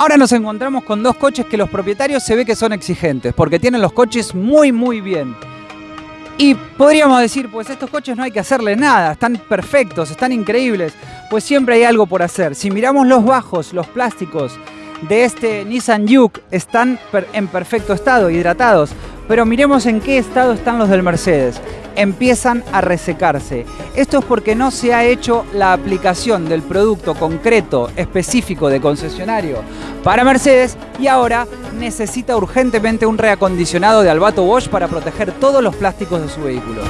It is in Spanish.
Ahora nos encontramos con dos coches que los propietarios se ve que son exigentes, porque tienen los coches muy muy bien. Y podríamos decir, pues estos coches no hay que hacerle nada, están perfectos, están increíbles, pues siempre hay algo por hacer. Si miramos los bajos, los plásticos de este Nissan Juke están en perfecto estado, hidratados, pero miremos en qué estado están los del Mercedes empiezan a resecarse. Esto es porque no se ha hecho la aplicación del producto concreto, específico de concesionario para Mercedes y ahora necesita urgentemente un reacondicionado de Albato Bosch para proteger todos los plásticos de su vehículo.